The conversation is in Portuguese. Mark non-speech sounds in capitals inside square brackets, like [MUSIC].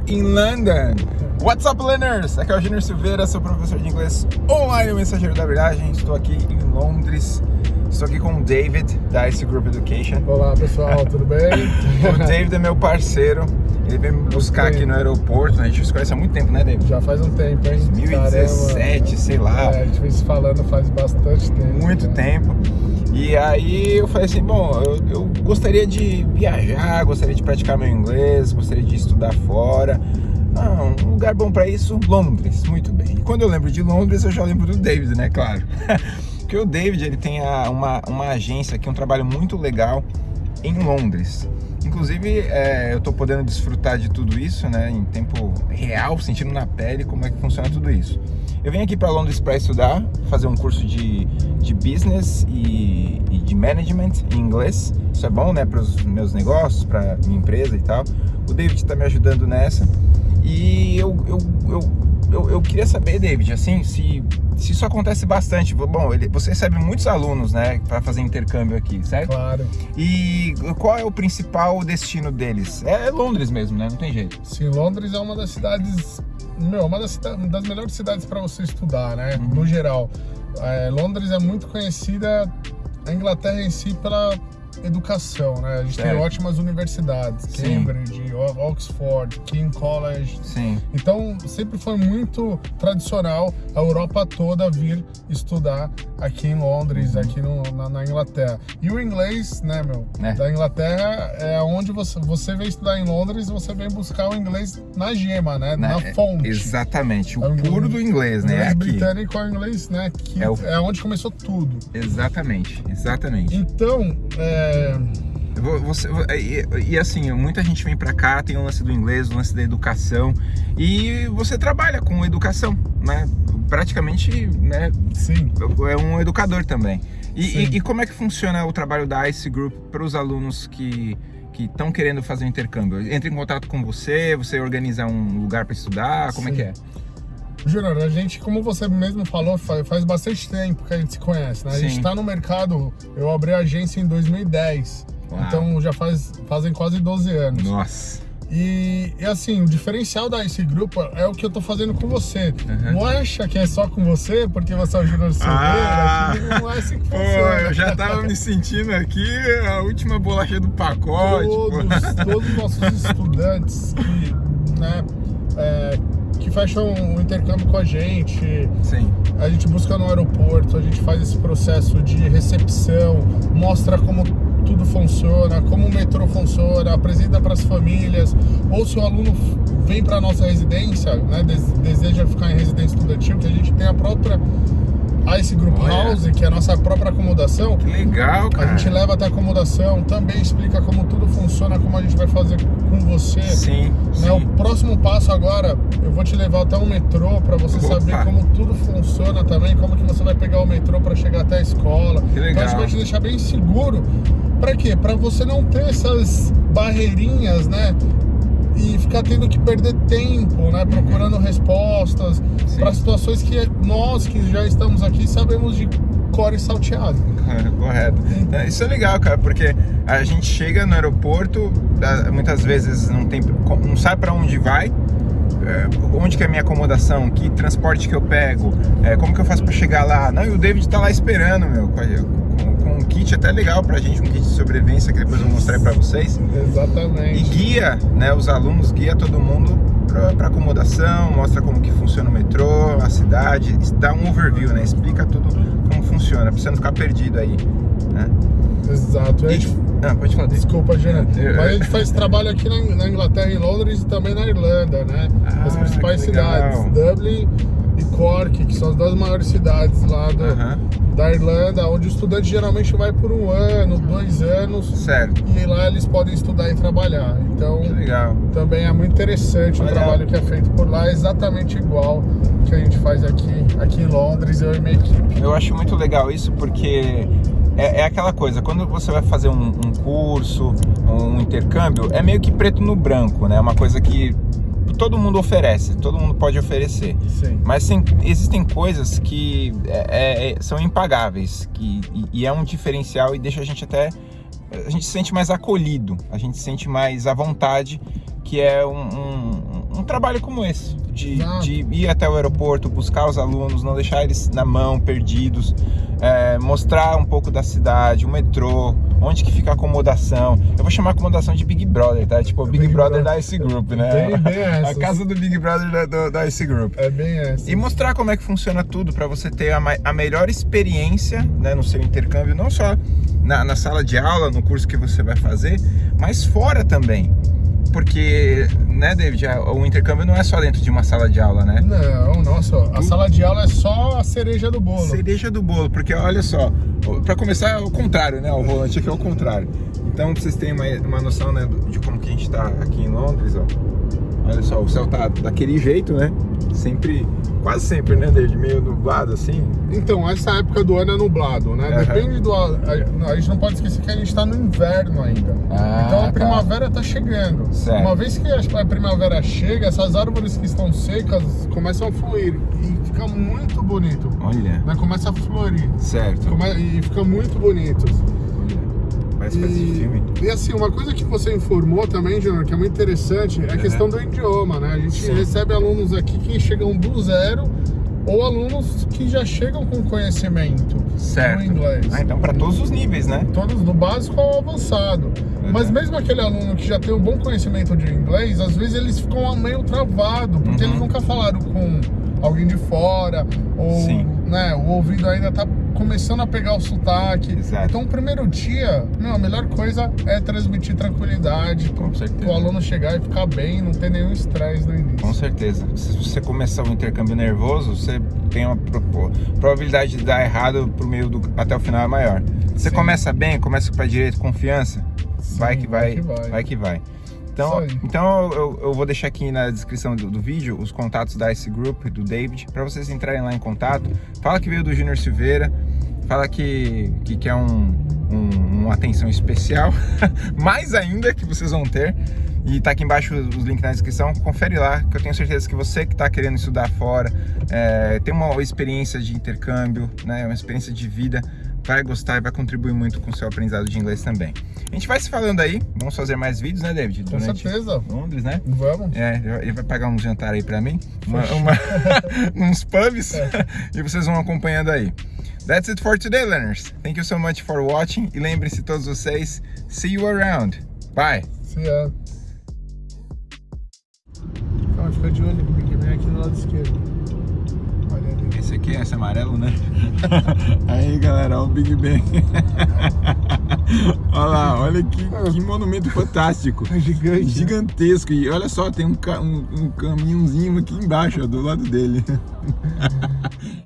are in London. What's up, learners? Aqui é o Junior Silveira, sou professor de inglês online, mensageiro da verdade. Estou aqui em Londres. Estou aqui com o David, da Ice Group Education. Olá, pessoal, tudo bem? [LAUGHS] o David é meu parceiro. Ele veio me buscar aqui no aeroporto. Né? A gente se conhece há muito tempo, né, David? Já faz um tempo, hein? 2017, Caramba. sei lá. É, a gente vem se falando faz bastante tempo. Muito né? tempo. E aí eu falei assim, bom, eu, eu, gostaria de viajar, gostaria de praticar meu inglês, gostaria de estudar fora. Ah, um lugar bom para isso, Londres, muito bem. E quando eu lembro de Londres, eu já lembro do David, né, claro. [LAUGHS] Porque o David, ele tem a, uma, uma agência aqui, um trabalho muito legal em Londres. Inclusive, é, eu estou podendo desfrutar de tudo isso, né, em tempo real, sentindo na pele como é que funciona tudo isso. Eu vim aqui para Londres para estudar, fazer um curso de, de business e, e, de management em inglês. Isso é bom, né, para os meus negócios, para minha empresa e tal. O David está me ajudando nessa. E eu, eu, eu, eu, eu queria saber, David, assim, se se isso acontece bastante, bom, ele, você recebe muitos alunos, né, para fazer intercâmbio aqui, certo? Claro. E qual é o principal destino deles? É Londres mesmo, né? Não tem jeito. Sim, Londres é uma das cidades, meu, uma das, das melhores cidades para você estudar, né? Uhum. No geral. É, Londres é muito conhecida, a Inglaterra em si, pela educação, né? A gente certo. tem ótimas universidades, Sim. Cambridge, Oxford, King College. Sim. Então, sempre foi muito tradicional a Europa toda vir estudar aqui em Londres, uhum. aqui no, na, na, Inglaterra. E o inglês, né, meu, é. da Inglaterra é onde você, você vem estudar em Londres, você vem buscar o inglês na gema, né, na, na fonte. Exatamente, o é puro do inglês, né, inglês britânico é o inglês, né, que é, o... é onde começou tudo. Exatamente, exatamente. Então, é, você, e, e, assim, muita gente vem para cá, tem o lance do inglês, o lance da educação, e você trabalha com educação, né? Praticamente, né? Sim. É um educador também. E, e, e como é que funciona o trabalho da ICE Group para os alunos que que estão querendo fazer um intercâmbio? Entra em contato com você, você organiza um lugar para estudar, como Sim. é que é? Júnior, a gente, como você mesmo falou, faz bastante tempo que a gente se conhece, né? A gente está no mercado, eu abri a agência em 2010, Uau. então já faz, fazem quase 12 anos. Nossa! E, e, assim, o diferencial da esse grupo é o que eu tô fazendo com você. Uhum. Não acha que é só com você, porque você é o Júnior Silveira, ah, não é assim que funciona. Pô, eu já tava me sentindo aqui a última bolacha do pacote. Todos, todos os nossos [LAUGHS] estudantes que, né, que fecham um intercâmbio com a gente. Sim. A gente busca no aeroporto, a gente faz esse processo de recepção, mostra como tudo funciona, como o metrô funciona, apresenta para as famílias, ou se o aluno vem para a nossa residência, né, deseja ficar em residência estudantil, que a gente tem a própria a esse Group Olha. House, que é a nossa própria acomodação. Que legal, cara. A gente leva até a acomodação, também explica como tudo funciona, como a gente vai fazer com você. Sim, né? O próximo passo agora, eu vou te levar até o metrô para você Opa. saber como tudo funciona também, como que você vai pegar o metrô para chegar até a escola. Que legal. Então a gente vai te deixar bem seguro. Para quê? Para você não ter essas barreirinhas, né? E ficar tendo que perder tempo, né, procurando respostas para situações que nós que já estamos aqui sabemos de core salteado. Correto. É, isso é legal, cara, porque a gente chega no aeroporto, muitas vezes não tem, não sabe para onde vai, é, onde que é a minha acomodação, que transporte que eu pego, é, como que eu faço para chegar lá. Não, e o David tá lá esperando, meu, um kit até legal pra gente, um kit de sobrevivência que depois eu vou mostrar para vocês. Exatamente. E guia, né, os alunos, guia todo mundo para acomodação, mostra como que funciona o metrô, a cidade, dá um overview, né, explica tudo como funciona, pra você não ficar perdido aí, né. Exato. E, gente, ah, pode falar. Desculpa, Jana. Mas a gente faz trabalho aqui na, na, Inglaterra, em Londres e também na Irlanda, né? Ah, as principais cidades, Dublin e Cork, que são as duas maiores cidades lá do, uh -huh. da Irlanda, onde o estudante geralmente vai por um ano, dois anos. Certo. E lá eles podem estudar e trabalhar. Então, também é muito interessante Olha. o trabalho que é feito por lá, é exatamente igual que a gente faz aqui, aqui em Londres, eu e minha equipe. Eu acho muito legal isso porque é, é, aquela coisa, quando você vai fazer um, um, curso, um intercâmbio, é meio que preto no branco, né? É uma coisa que todo mundo oferece, todo mundo pode oferecer. Sim. Mas sim, existem coisas que é, é, são impagáveis que, e, e, é um diferencial e deixa a gente até... A gente se sente mais acolhido, a gente se sente mais à vontade, que é um, um, um trabalho como esse, de, de, ir até o aeroporto, buscar os alunos, não deixar eles na mão, perdidos, é, mostrar um pouco da cidade, o metrô, onde que fica a acomodação. Eu vou chamar a acomodação de Big Brother, tá? Tipo, o Big, Big Brother, Brother da Ice Group, né? Bem, bem [LAUGHS] essa. A casa do Big Brother da, do, da Ice Group. É bem essa. E mostrar como é que funciona tudo para você ter a, a, melhor experiência né, no seu intercâmbio, não só na, na sala de aula, no curso que você vai fazer, mas fora também porque, né, David, o intercâmbio não é só dentro de uma sala de aula, né? Não, nossa, a sala de aula é só a cereja do bolo. Cereja do bolo, porque olha só, para começar é o contrário, né, o volante aqui é o contrário. Então, pra vocês terem uma, uma noção, né, de como que a gente tá aqui em Londres, ó. Olha só, o céu tá daquele jeito, né? Sempre, quase sempre, né, David? Meio nublado assim. Então, essa época do ano é nublado, né? Uhum. Depende do. A, a, gente não pode esquecer que a gente tá no inverno ainda. Ah, então a tá. primavera tá chegando. Certo. Uma vez que a, a primavera chega, essas árvores que estão secas começam a fluir. E fica muito bonito. Olha. Né? Começa a florir. Certo. Come, e fica muito bonito. E, de filme. E assim, uma coisa que você informou também, Junior, que é muito interessante, é a questão do idioma, né? A gente Sim. recebe alunos aqui que chegam do zero ou alunos que já chegam com conhecimento certo. no inglês. Ah, então para todos os níveis, né? Todos, do básico ao avançado. Uhum. Mas mesmo aquele aluno que já tem um bom conhecimento de inglês, às vezes eles ficam meio travado, porque uhum. eles nunca falaram com alguém de fora, ou né, o ouvido ainda tá começando a pegar o sotaque. Exato. Então, o primeiro dia, meu, a melhor coisa é transmitir tranquilidade. Com certeza. O aluno chegar e ficar bem, não ter nenhum estresse no início. Com certeza. Se você começar um intercâmbio nervoso, você tem uma probabilidade de dar errado pro meio do até o final é maior. Você Sim. começa bem, começa para direito, confiança, Sim, vai que vai, vai que vai. Vai que vai. Então, então eu, eu, vou deixar aqui na descrição do, do, vídeo os contatos da Ice Group, do David, para vocês entrarem lá em contato. Fala que veio do Júnior Silveira, fala que, que quer um, um, uma atenção especial, [LAUGHS] mais ainda que vocês vão ter. E tá aqui embaixo os links na descrição, confere lá, que eu tenho certeza que você que está querendo estudar fora, é, tem uma experiência de intercâmbio, né, uma experiência de vida, vai gostar e vai contribuir muito com o seu aprendizado de inglês também. A gente vai se falando aí, vamos fazer mais vídeos, né, David? Com certeza. Londres, né? Vamos. É, ele vai pagar um jantar aí pra mim, uma, uma [LAUGHS] uns pubs, é. [LAUGHS] e vocês vão acompanhando aí. That's it for today, learners. Thank you so much for watching. E lembre-se todos vocês, see you around. Bye. See ya. Calma, fica de olho que vem aqui do lado esquerdo. Olha. Esse aqui, esse amarelo, né? [LAUGHS] Aí, galera, o Big Ben. [LAUGHS] olha lá, olha que, que monumento fantástico. É gigante. Né? Gigantesco. E olha só, tem um, um, um caminhãozinho aqui embaixo, ó, do lado dele. [LAUGHS]